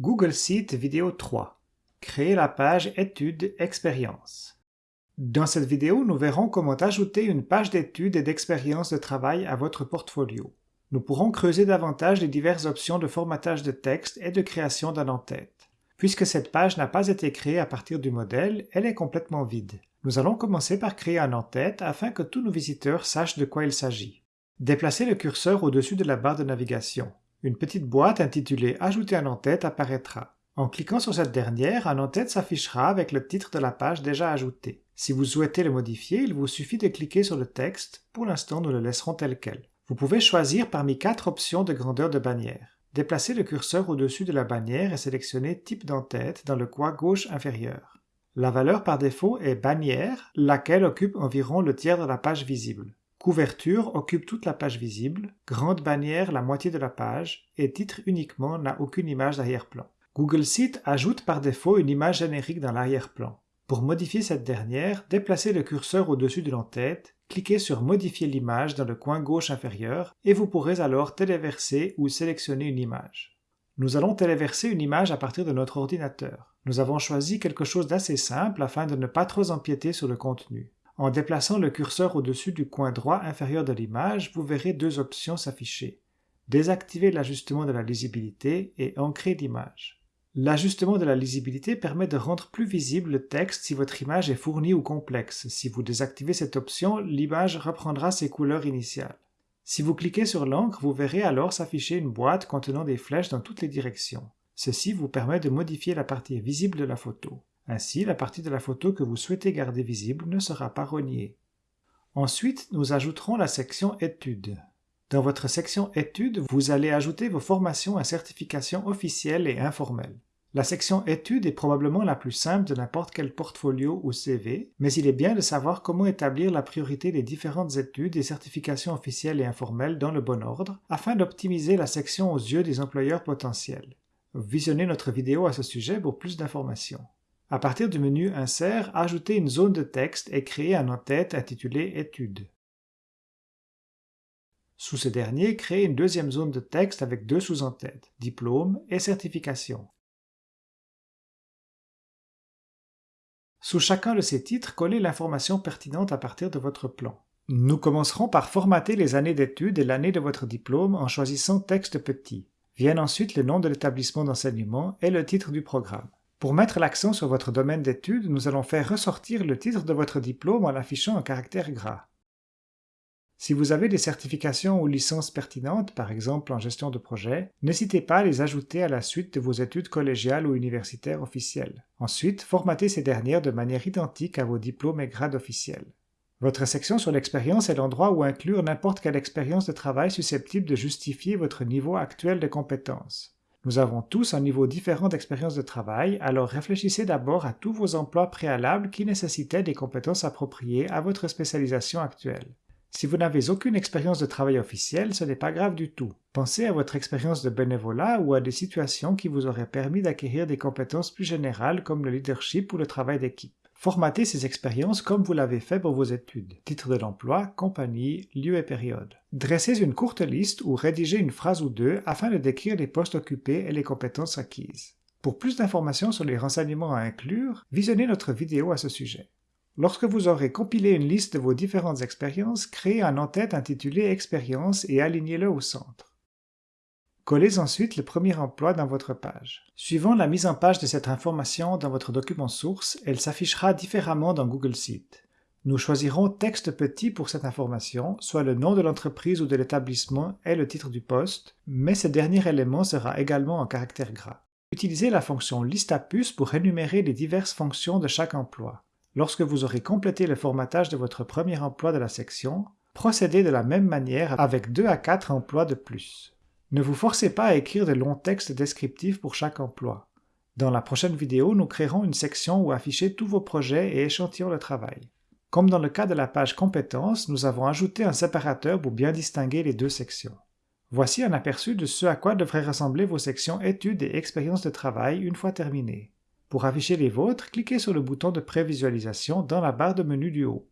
Google Sheet vidéo 3. Créer la page études expérience. Dans cette vidéo, nous verrons comment ajouter une page d'études et d'expérience de travail à votre portfolio. Nous pourrons creuser davantage les diverses options de formatage de texte et de création d'un en-tête. Puisque cette page n'a pas été créée à partir du modèle, elle est complètement vide. Nous allons commencer par créer un en-tête afin que tous nos visiteurs sachent de quoi il s'agit. Déplacez le curseur au-dessus de la barre de navigation. Une petite boîte intitulée « Ajouter un en-tête » apparaîtra. En cliquant sur cette dernière, un en-tête s'affichera avec le titre de la page déjà ajoutée. Si vous souhaitez le modifier, il vous suffit de cliquer sur le texte. Pour l'instant, nous le laisserons tel quel. Vous pouvez choisir parmi quatre options de grandeur de bannière. Déplacez le curseur au-dessus de la bannière et sélectionnez Type d'en-tête dans le coin gauche inférieur. La valeur par défaut est bannière, laquelle occupe environ le tiers de la page visible. Couverture occupe toute la page visible, grande bannière la moitié de la page, et titre uniquement n'a aucune image d'arrière-plan. Google Sheet ajoute par défaut une image générique dans l'arrière-plan. Pour modifier cette dernière, déplacez le curseur au-dessus de l'entête, cliquez sur Modifier l'image dans le coin gauche inférieur et vous pourrez alors téléverser ou sélectionner une image. Nous allons téléverser une image à partir de notre ordinateur. Nous avons choisi quelque chose d'assez simple afin de ne pas trop empiéter sur le contenu. En déplaçant le curseur au-dessus du coin droit inférieur de l'image, vous verrez deux options s'afficher. Désactiver l'ajustement de la lisibilité et ancrer l'image. L'ajustement de la lisibilité permet de rendre plus visible le texte si votre image est fournie ou complexe. Si vous désactivez cette option, l'image reprendra ses couleurs initiales. Si vous cliquez sur l'encre, vous verrez alors s'afficher une boîte contenant des flèches dans toutes les directions. Ceci vous permet de modifier la partie visible de la photo. Ainsi, la partie de la photo que vous souhaitez garder visible ne sera pas reniée. Ensuite, nous ajouterons la section Études. Dans votre section Études, vous allez ajouter vos formations et certifications officielles et informelles. La section Études est probablement la plus simple de n'importe quel portfolio ou CV, mais il est bien de savoir comment établir la priorité des différentes études et certifications officielles et informelles dans le bon ordre, afin d'optimiser la section aux yeux des employeurs potentiels. Visionnez notre vidéo à ce sujet pour plus d'informations. À partir du menu Insert, ajoutez une zone de texte et créez un en-tête intitulé Études. Sous ce dernier, créez une deuxième zone de texte avec deux sous-en-têtes, Diplôme et Certification. Sous chacun de ces titres, collez l'information pertinente à partir de votre plan. Nous commencerons par formater les années d'études et l'année de votre diplôme en choisissant Texte petit. Viennent ensuite le nom de l'établissement d'enseignement et le titre du programme. Pour mettre l'accent sur votre domaine d'études, nous allons faire ressortir le titre de votre diplôme en affichant un caractère gras. Si vous avez des certifications ou licences pertinentes, par exemple en gestion de projet, n'hésitez pas à les ajouter à la suite de vos études collégiales ou universitaires officielles. Ensuite, formatez ces dernières de manière identique à vos diplômes et grades officiels. Votre section sur l'expérience est l'endroit où inclure n'importe quelle expérience de travail susceptible de justifier votre niveau actuel de compétences. Nous avons tous un niveau différent d'expérience de travail, alors réfléchissez d'abord à tous vos emplois préalables qui nécessitaient des compétences appropriées à votre spécialisation actuelle. Si vous n'avez aucune expérience de travail officielle, ce n'est pas grave du tout. Pensez à votre expérience de bénévolat ou à des situations qui vous auraient permis d'acquérir des compétences plus générales comme le leadership ou le travail d'équipe. Formatez ces expériences comme vous l'avez fait pour vos études. Titre de l'emploi, compagnie, lieu et période. Dressez une courte liste ou rédigez une phrase ou deux afin de décrire les postes occupés et les compétences acquises. Pour plus d'informations sur les renseignements à inclure, visionnez notre vidéo à ce sujet. Lorsque vous aurez compilé une liste de vos différentes expériences, créez un en-tête intitulé Expérience et alignez-le au centre. Collez ensuite le premier emploi dans votre page. Suivant la mise en page de cette information dans votre document source, elle s'affichera différemment dans Google Sheet. Nous choisirons texte petit pour cette information, soit le nom de l'entreprise ou de l'établissement et le titre du poste, mais ce dernier élément sera également en caractère gras. Utilisez la fonction liste à puce pour énumérer les diverses fonctions de chaque emploi. Lorsque vous aurez complété le formatage de votre premier emploi de la section, procédez de la même manière avec 2 à 4 emplois de plus. Ne vous forcez pas à écrire de longs textes descriptifs pour chaque emploi. Dans la prochaine vidéo, nous créerons une section où afficher tous vos projets et échantillons de travail. Comme dans le cas de la page compétences, nous avons ajouté un séparateur pour bien distinguer les deux sections. Voici un aperçu de ce à quoi devraient ressembler vos sections études et expériences de travail une fois terminées. Pour afficher les vôtres, cliquez sur le bouton de prévisualisation dans la barre de menu du haut.